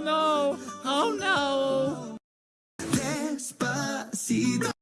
no, oh no. Despacito.